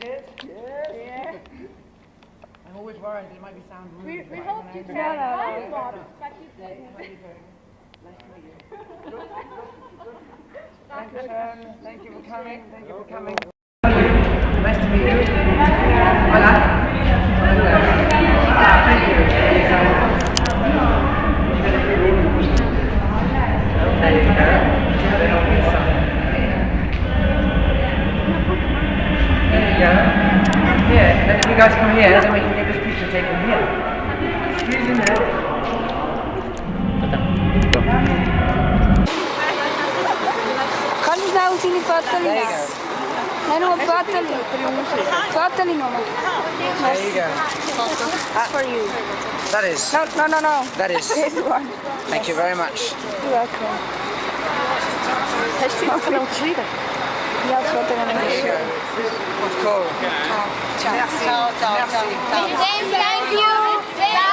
You? Yes. Yeah. I'm always worried it might be sound rude. We, we hope you can. No, no, no. You. Thank you, Thank you for coming. Thank you for coming. Nice to meet you. You guys come here, then we can get this picture taken here. Squeeze in there. Quantos dá o Chili Patelli? There you go. I know Patelli. Patelli, Mama. There you go. That's for you. That is. No, no, no, no. That is. This one. Thank you very much. You're welcome. Ja, Patelli. There you go. Cool. Merci. Merci. Thank you. Thank you.